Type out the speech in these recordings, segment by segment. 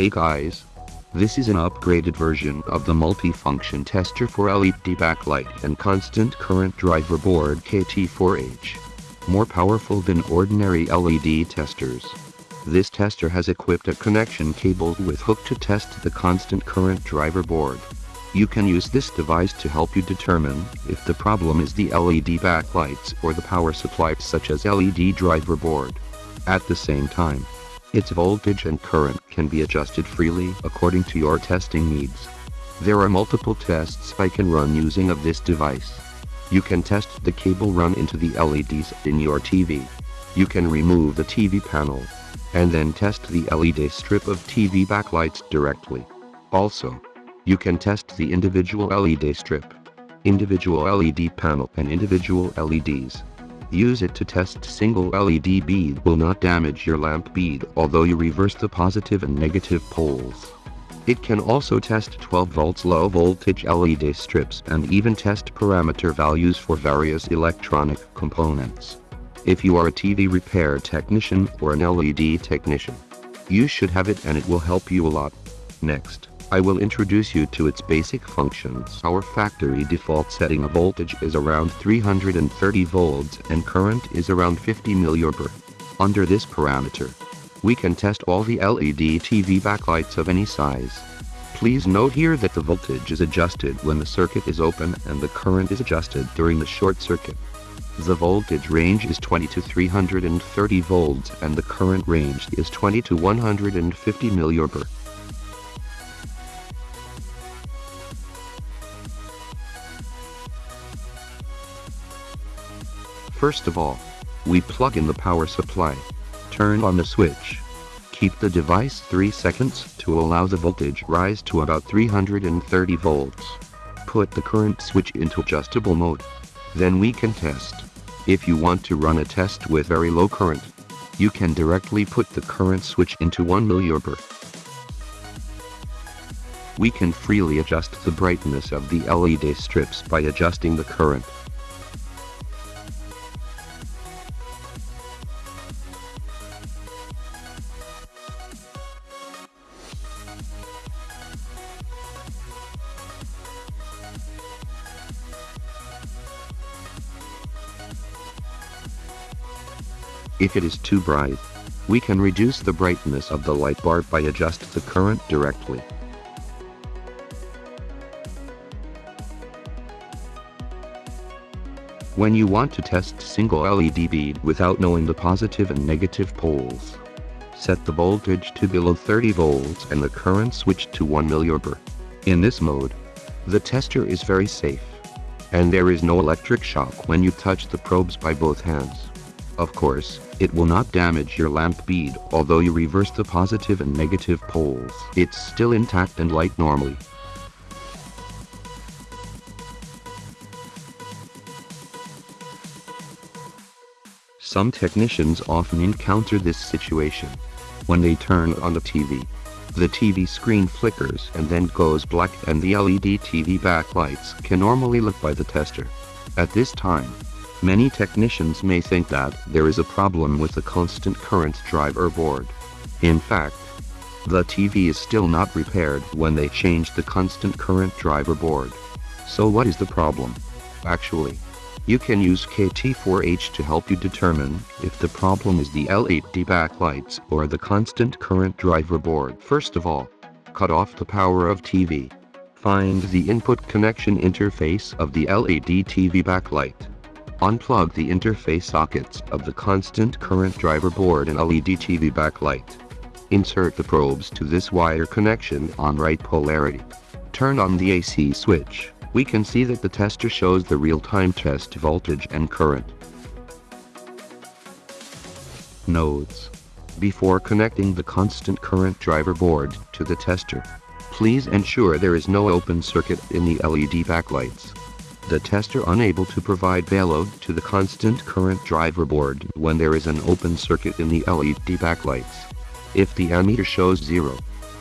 Hey guys! This is an upgraded version of the multi-function tester for LED backlight and constant current driver board KT4H. More powerful than ordinary LED testers. This tester has equipped a connection cable with hook to test the constant current driver board. You can use this device to help you determine if the problem is the LED backlights or the power supply such as LED driver board. At the same time, its voltage and current can be adjusted freely according to your testing needs. There are multiple tests I can run using of this device. You can test the cable run into the LEDs in your TV. You can remove the TV panel. And then test the LED strip of TV backlights directly. Also, you can test the individual LED strip, individual LED panel and individual LEDs. Use it to test single LED bead will not damage your lamp bead although you reverse the positive and negative poles. It can also test 12 volts low voltage LED strips and even test parameter values for various electronic components. If you are a TV repair technician or an LED technician, you should have it and it will help you a lot. Next. I will introduce you to its basic functions. Our factory default setting of voltage is around 330 volts and current is around 50 milliampere. Under this parameter, we can test all the LED TV backlights of any size. Please note here that the voltage is adjusted when the circuit is open and the current is adjusted during the short circuit. The voltage range is 20 to 330 volts and the current range is 20 to 150 milliampere. First of all, we plug in the power supply. Turn on the switch. Keep the device 3 seconds to allow the voltage rise to about 330 volts. Put the current switch into adjustable mode. Then we can test. If you want to run a test with very low current, you can directly put the current switch into 1 milliampere. We can freely adjust the brightness of the LED strips by adjusting the current. If it is too bright, we can reduce the brightness of the light bar by adjust the current directly. When you want to test single LED bead without knowing the positive and negative poles, set the voltage to below 30 volts and the current switch to 1 milliampere. In this mode, the tester is very safe, and there is no electric shock when you touch the probes by both hands. Of course, it will not damage your lamp bead although you reverse the positive and negative poles. It's still intact and light normally. Some technicians often encounter this situation. When they turn on the TV, the TV screen flickers and then goes black and the LED TV backlights can normally look by the tester. At this time, Many technicians may think that there is a problem with the constant current driver board. In fact, the TV is still not repaired when they change the constant current driver board. So what is the problem? Actually, you can use KT4H to help you determine if the problem is the LED backlights or the constant current driver board. First of all, cut off the power of TV. Find the input connection interface of the LED TV backlight. Unplug the interface sockets of the constant current driver board and LED TV backlight. Insert the probes to this wire connection on right polarity. Turn on the AC switch. We can see that the tester shows the real-time test voltage and current. Nodes. Before connecting the constant current driver board to the tester, please ensure there is no open circuit in the LED backlights the tester unable to provide payload to the constant current driver board when there is an open circuit in the LED backlights. If the ammeter shows zero,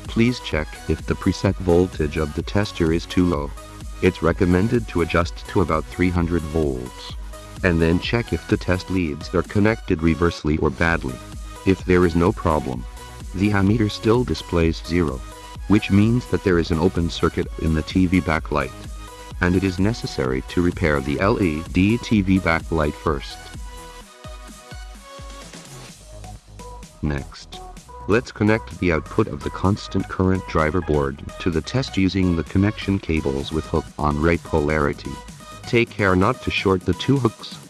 please check if the preset voltage of the tester is too low. It's recommended to adjust to about 300 volts. And then check if the test leads are connected reversely or badly. If there is no problem, the ammeter still displays 0, which means that there is an open circuit in the TV backlight, and it is necessary to repair the LED TV backlight first. Next, let's connect the output of the constant current driver board to the test using the connection cables with hook on right polarity. Take care not to short the two hooks.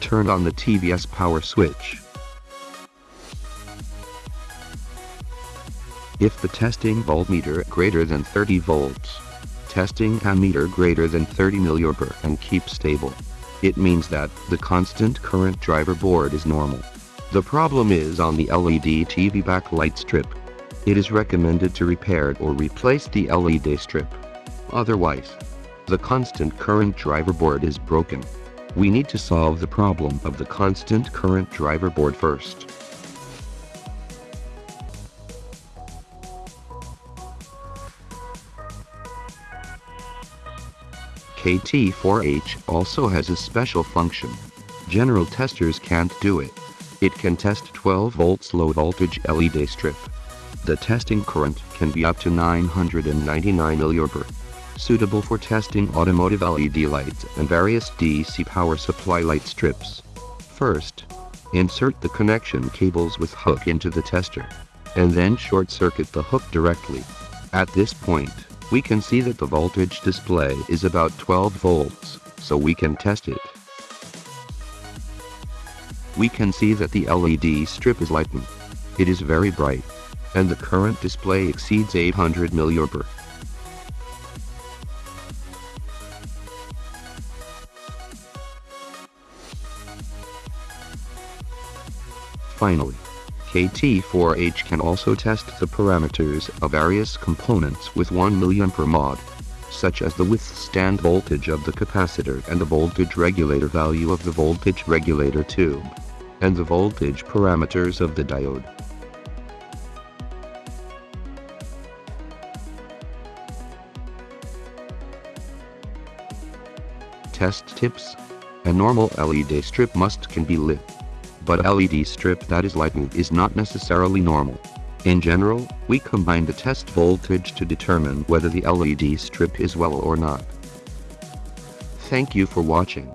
Turn on the TVS power switch. If the testing voltmeter greater than 30 volts, testing ammeter greater than 30 milliampere and keep stable. It means that the constant current driver board is normal. The problem is on the LED TV backlight strip. It is recommended to repair or replace the LED strip. Otherwise, the constant current driver board is broken. We need to solve the problem of the constant current driver board first. KT4H also has a special function. General testers can't do it. It can test 12 volts low voltage LED strip. The testing current can be up to 999 milliampere. Suitable for testing automotive LED lights and various DC power supply light strips. First, insert the connection cables with hook into the tester. And then short circuit the hook directly. At this point, we can see that the voltage display is about 12 volts, so we can test it. We can see that the LED strip is lightened. It is very bright, and the current display exceeds 800 milliampere. Finally, KT4H can also test the parameters of various components with 1 mA mod, such as the withstand voltage of the capacitor and the voltage regulator value of the voltage regulator tube, and the voltage parameters of the diode. Test tips. A normal LED strip must can be lit but LED strip that is lightened is not necessarily normal. In general, we combine the test voltage to determine whether the LED strip is well or not. Thank you for watching.